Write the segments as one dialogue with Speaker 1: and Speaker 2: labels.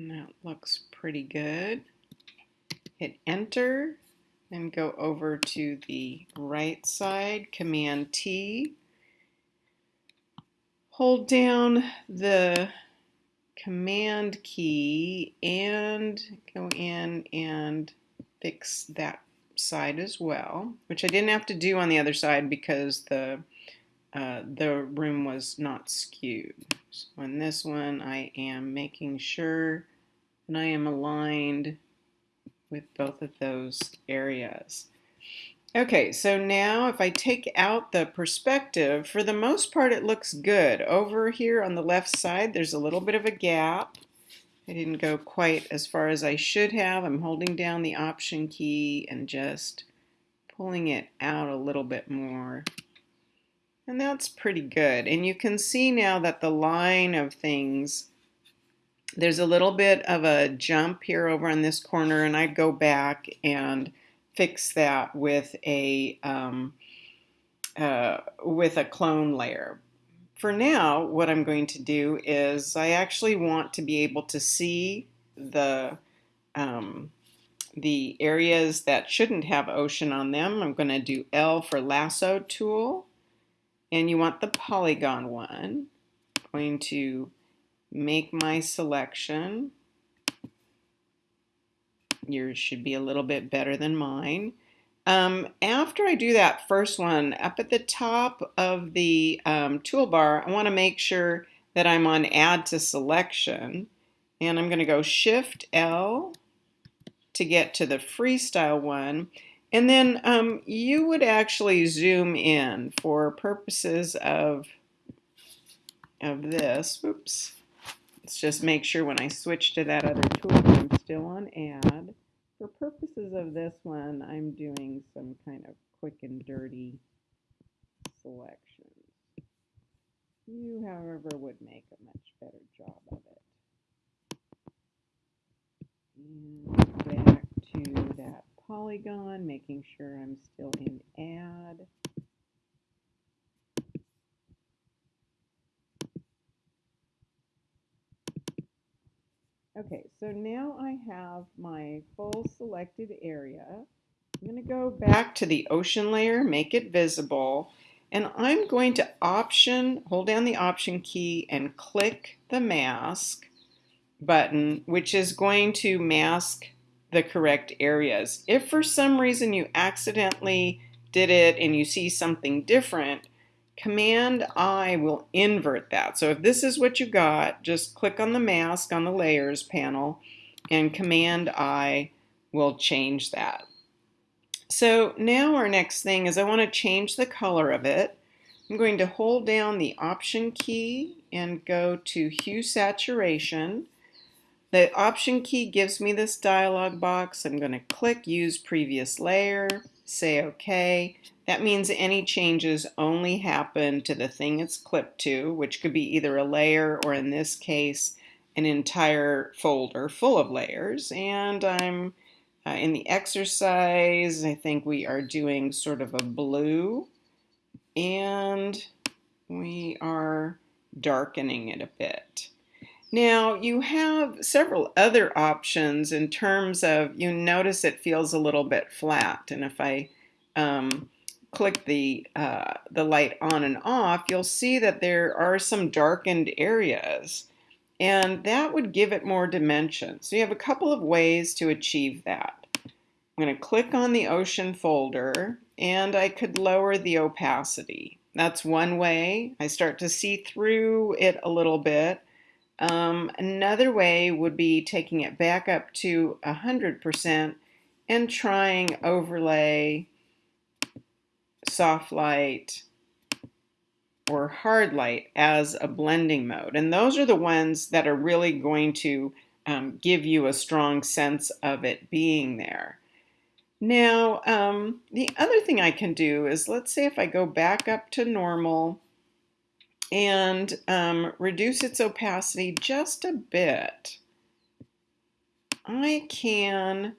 Speaker 1: And that looks pretty good. Hit enter and go over to the right side, Command T. Hold down the Command key and go in and fix that side as well, which I didn't have to do on the other side because the uh, the room was not skewed. So on this one, I am making sure that I am aligned with both of those areas. Okay, so now if I take out the perspective, for the most part it looks good. Over here on the left side, there's a little bit of a gap. I didn't go quite as far as I should have. I'm holding down the Option key and just pulling it out a little bit more. And that's pretty good. And you can see now that the line of things, there's a little bit of a jump here over on this corner and I go back and fix that with a um, uh, with a clone layer. For now, what I'm going to do is I actually want to be able to see the um, the areas that shouldn't have ocean on them. I'm going to do L for lasso tool and you want the polygon one. I'm going to make my selection Yours should be a little bit better than mine. Um, after I do that first one, up at the top of the um, toolbar, I want to make sure that I'm on Add to Selection. And I'm going to go Shift L to get to the freestyle one. And then um, you would actually zoom in for purposes of, of this. Oops. Let's just make sure when I switch to that other tool, I'm still on Add. For purposes of this one, I'm doing some kind of quick and dirty selection. You, however, would make a much better job of it. And back to that polygon, making sure I'm still in add. Okay, so now I have my full selected area. I'm going to go back to the ocean layer, make it visible, and I'm going to option, hold down the option key and click the mask button, which is going to mask the correct areas. If for some reason you accidentally did it and you see something different, Command I will invert that. So if this is what you got, just click on the mask on the layers panel and Command I will change that. So now our next thing is I want to change the color of it. I'm going to hold down the Option key and go to Hue Saturation. The Option key gives me this dialog box. I'm going to click Use Previous Layer, say OK. That means any changes only happen to the thing it's clipped to, which could be either a layer or in this case, an entire folder full of layers. And I'm uh, in the exercise, I think we are doing sort of a blue and we are darkening it a bit. Now you have several other options in terms of, you notice it feels a little bit flat. And if I um, click the, uh, the light on and off, you'll see that there are some darkened areas and that would give it more dimension. So you have a couple of ways to achieve that. I'm going to click on the ocean folder and I could lower the opacity. That's one way. I start to see through it a little bit. Um, another way would be taking it back up to 100% and trying overlay soft light, or hard light as a blending mode. And those are the ones that are really going to um, give you a strong sense of it being there. Now, um, the other thing I can do is, let's say if I go back up to normal and um, reduce its opacity just a bit, I can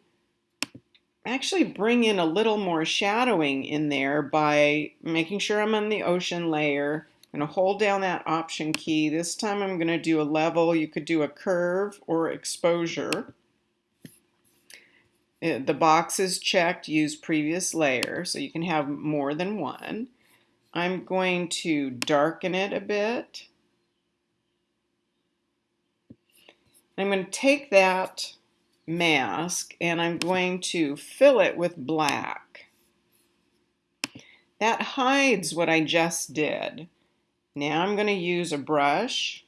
Speaker 1: actually bring in a little more shadowing in there by making sure I'm on the ocean layer, I'm going to hold down that option key. This time I'm going to do a level. You could do a curve or exposure. Uh, the box is checked, use previous layer, so you can have more than one. I'm going to darken it a bit. I'm going to take that mask and I'm going to fill it with black. That hides what I just did. Now I'm going to use a brush,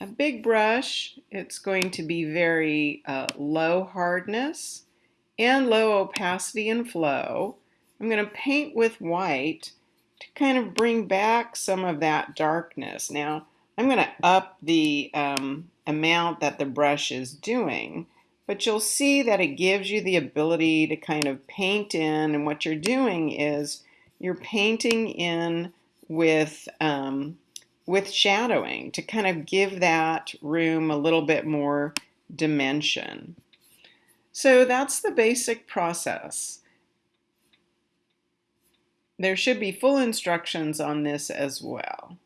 Speaker 1: a big brush. It's going to be very uh, low hardness and low opacity and flow. I'm going to paint with white to kind of bring back some of that darkness. Now I'm going to up the um, amount that the brush is doing but you'll see that it gives you the ability to kind of paint in and what you're doing is you're painting in with um, with shadowing to kind of give that room a little bit more dimension. So that's the basic process. There should be full instructions on this as well.